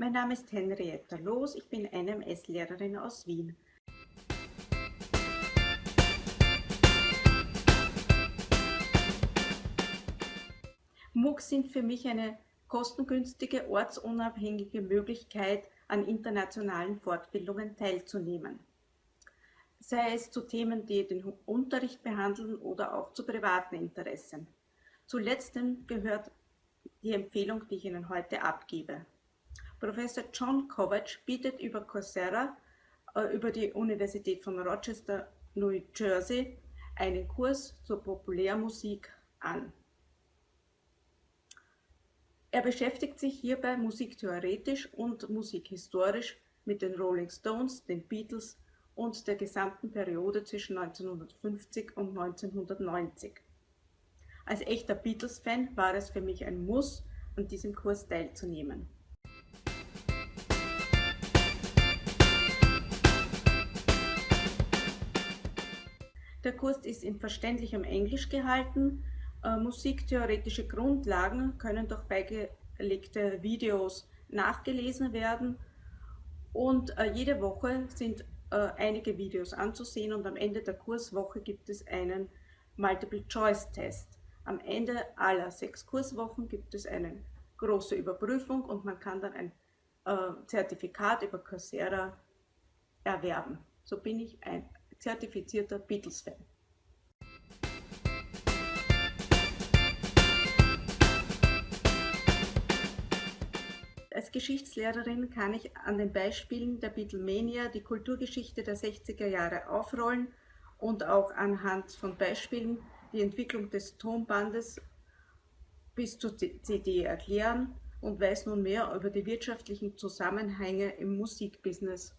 Mein Name ist Henrietta Loos, ich bin NMS-Lehrerin aus Wien. MOOCs sind für mich eine kostengünstige, ortsunabhängige Möglichkeit, an internationalen Fortbildungen teilzunehmen. Sei es zu Themen, die den Unterricht behandeln oder auch zu privaten Interessen. Zu letztem gehört die Empfehlung, die ich Ihnen heute abgebe. Professor John Kovac bietet über Coursera, äh, über die Universität von Rochester, New Jersey, einen Kurs zur Populärmusik an. Er beschäftigt sich hierbei musiktheoretisch und musikhistorisch mit den Rolling Stones, den Beatles und der gesamten Periode zwischen 1950 und 1990. Als echter Beatles-Fan war es für mich ein Muss, an diesem Kurs teilzunehmen. Der Kurs ist in verständlichem Englisch gehalten, äh, musiktheoretische Grundlagen können durch beigelegte Videos nachgelesen werden und äh, jede Woche sind äh, einige Videos anzusehen und am Ende der Kurswoche gibt es einen Multiple-Choice-Test. Am Ende aller sechs Kurswochen gibt es eine große Überprüfung und man kann dann ein Zertifikat über Coursera erwerben. So bin ich ein zertifizierter Beatles-Fan. Als Geschichtslehrerin kann ich an den Beispielen der Beatlemania die Kulturgeschichte der 60er Jahre aufrollen und auch anhand von Beispielen die Entwicklung des Tonbandes bis zur CD erklären und weiß nun mehr über die wirtschaftlichen Zusammenhänge im Musikbusiness